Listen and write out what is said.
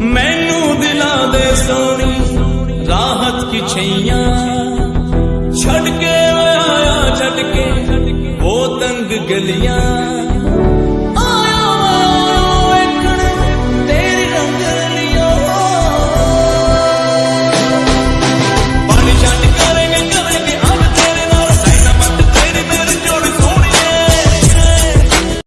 ਮੈਨੂੰ ਦਿਲਾਂ ਦੇ ਸੋਣੀ ਰਾਹਤ ਕੀ ਛਈਆਂ। ਛੱਡ ਕੇ ਆਇਆ, ਛੱਡ ਕੇ ਉਹ ਤੰਗ ਗਲੀਆਂ।